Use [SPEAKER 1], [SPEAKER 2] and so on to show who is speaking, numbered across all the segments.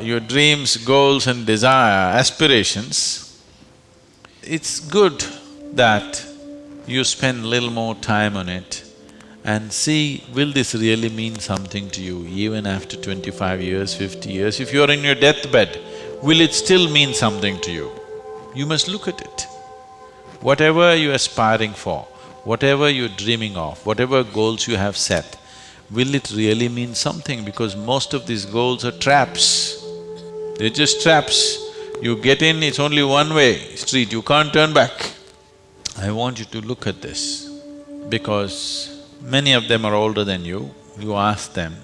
[SPEAKER 1] your dreams, goals and desire, aspirations, it's good that you spend little more time on it and see, will this really mean something to you even after twenty-five years, fifty years? If you're in your deathbed, will it still mean something to you? You must look at it. Whatever you're aspiring for, whatever you're dreaming of, whatever goals you have set, will it really mean something? Because most of these goals are traps. They're just traps. You get in, it's only one way street, you can't turn back. I want you to look at this because many of them are older than you. You ask them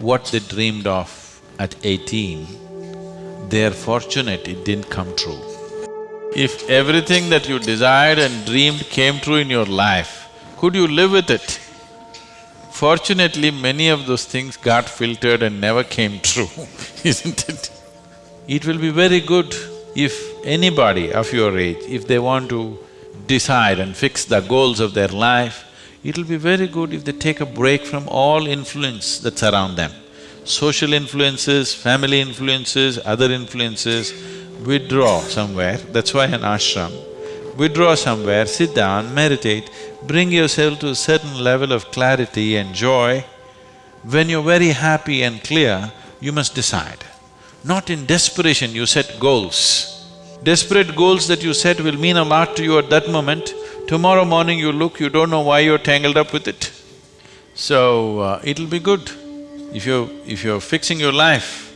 [SPEAKER 1] what they dreamed of at eighteen, they're fortunate it didn't come true. If everything that you desired and dreamed came true in your life, could you live with it? Fortunately, many of those things got filtered and never came true, isn't it? It will be very good if anybody of your age, if they want to decide and fix the goals of their life, it'll be very good if they take a break from all influence that's around them. Social influences, family influences, other influences, withdraw somewhere, that's why an ashram. Withdraw somewhere, sit down, meditate, bring yourself to a certain level of clarity and joy. When you're very happy and clear, you must decide. Not in desperation you set goals. Desperate goals that you set will mean a lot to you at that moment. Tomorrow morning you look, you don't know why you're tangled up with it. So, uh, it'll be good. If you're… if you're fixing your life,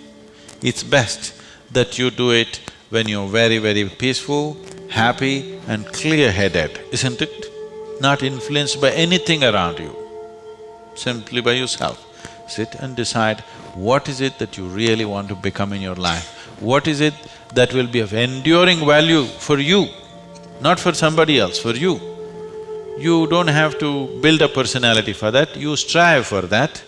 [SPEAKER 1] it's best that you do it when you're very, very peaceful, happy and clear-headed, isn't it? Not influenced by anything around you, simply by yourself. Sit and decide what is it that you really want to become in your life, what is it that will be of enduring value for you, not for somebody else, for you. You don't have to build a personality for that, you strive for that.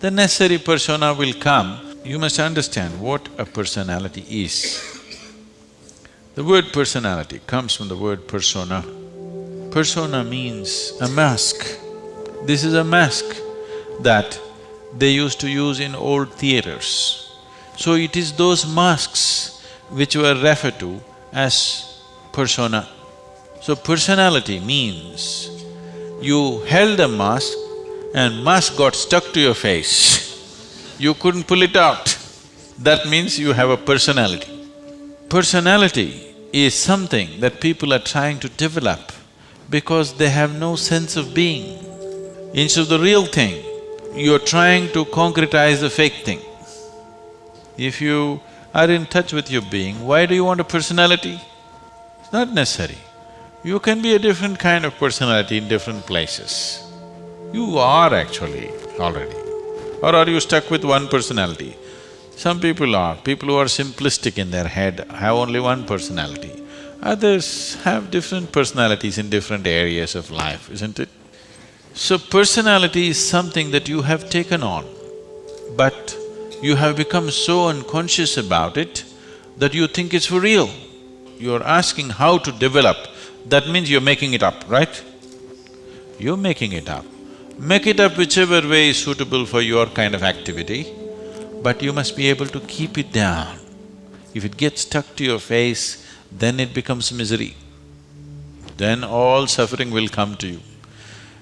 [SPEAKER 1] The necessary persona will come. You must understand what a personality is. The word personality comes from the word persona. Persona means a mask. This is a mask that they used to use in old theaters. So it is those masks which were referred to as persona. So personality means you held a mask and mask got stuck to your face, you couldn't pull it out. That means you have a personality. Personality is something that people are trying to develop because they have no sense of being. Instead of the real thing, you're trying to concretize the fake thing. If you are in touch with your being, why do you want a personality? It's not necessary. You can be a different kind of personality in different places. You are actually already. Or are you stuck with one personality? Some people are, people who are simplistic in their head have only one personality. Others have different personalities in different areas of life, isn't it? So personality is something that you have taken on, but you have become so unconscious about it that you think it's for real. You're asking how to develop, that means you're making it up, right? You're making it up. Make it up whichever way is suitable for your kind of activity, but you must be able to keep it down. If it gets stuck to your face, then it becomes misery. Then all suffering will come to you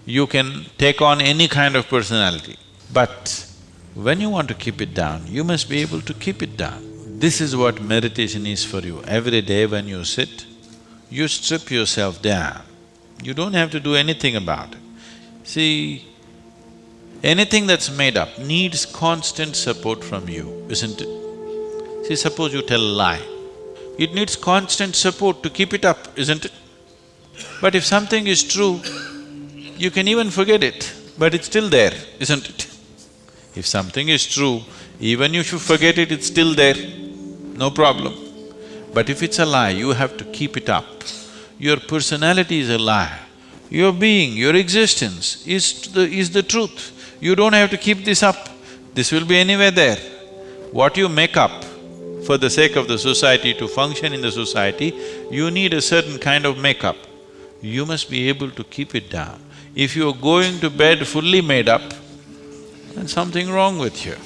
[SPEAKER 1] you can take on any kind of personality. But when you want to keep it down, you must be able to keep it down. This is what meditation is for you. Every day when you sit, you strip yourself down. You don't have to do anything about it. See, anything that's made up needs constant support from you, isn't it? See, suppose you tell a lie, it needs constant support to keep it up, isn't it? But if something is true, you can even forget it, but it's still there, isn't it? If something is true, even if you forget it, it's still there, no problem. But if it's a lie, you have to keep it up. Your personality is a lie. Your being, your existence is the… is the truth. You don't have to keep this up, this will be anywhere there. What you make up for the sake of the society, to function in the society, you need a certain kind of makeup. You must be able to keep it down. If you're going to bed fully made up, then something wrong with you.